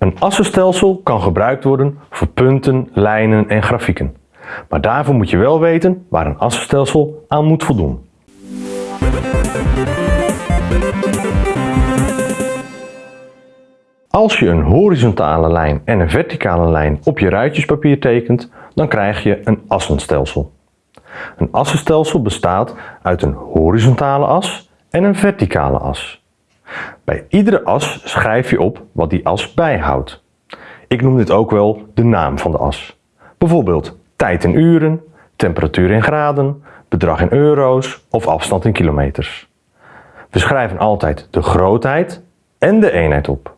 Een assenstelsel kan gebruikt worden voor punten, lijnen en grafieken. Maar daarvoor moet je wel weten waar een assenstelsel aan moet voldoen. Als je een horizontale lijn en een verticale lijn op je ruitjespapier tekent, dan krijg je een assenstelsel. Een assenstelsel bestaat uit een horizontale as en een verticale as. Bij iedere as schrijf je op wat die as bijhoudt. Ik noem dit ook wel de naam van de as. Bijvoorbeeld tijd in uren, temperatuur in graden, bedrag in euro's of afstand in kilometers. We schrijven altijd de grootheid en de eenheid op.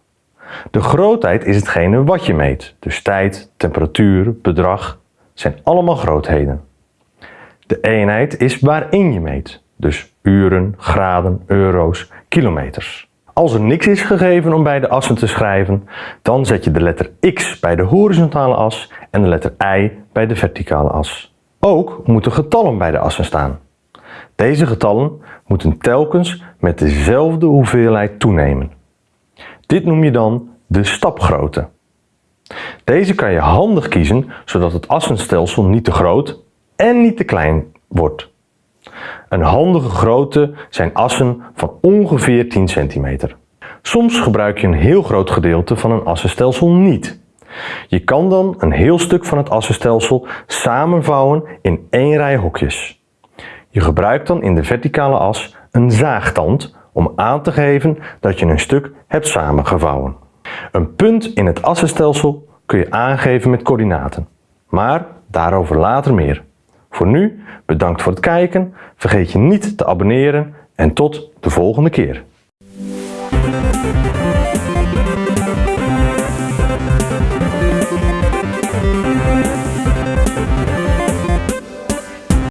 De grootheid is hetgene wat je meet, dus tijd, temperatuur, bedrag zijn allemaal grootheden. De eenheid is waarin je meet, dus uren, graden, euro's, kilometers. Als er niks is gegeven om bij de assen te schrijven, dan zet je de letter x bij de horizontale as en de letter y bij de verticale as. Ook moeten getallen bij de assen staan. Deze getallen moeten telkens met dezelfde hoeveelheid toenemen. Dit noem je dan de stapgrootte. Deze kan je handig kiezen zodat het assenstelsel niet te groot en niet te klein wordt. Een handige grootte zijn assen van ongeveer 10 cm. Soms gebruik je een heel groot gedeelte van een assenstelsel niet. Je kan dan een heel stuk van het assenstelsel samenvouwen in één rij hokjes. Je gebruikt dan in de verticale as een zaagtand om aan te geven dat je een stuk hebt samengevouwen. Een punt in het assenstelsel kun je aangeven met coördinaten, maar daarover later meer. Voor nu, bedankt voor het kijken, vergeet je niet te abonneren en tot de volgende keer.